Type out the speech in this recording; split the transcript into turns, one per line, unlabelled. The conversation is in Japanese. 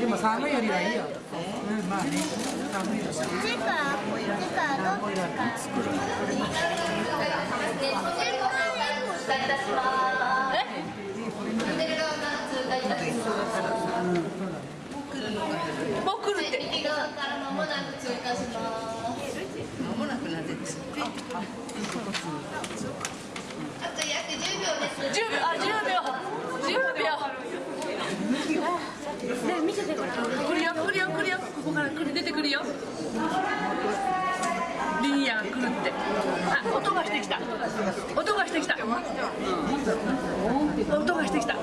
で。も、寒いよ。りはい。うん、まあね。いよ。
もう来るって
右側から間もなく通過します。
間もなくなって
あと約10秒です。
10秒あ10秒
ね見せてこ
ここから来る出てくるよきた。音がしてきた。音がしてきた。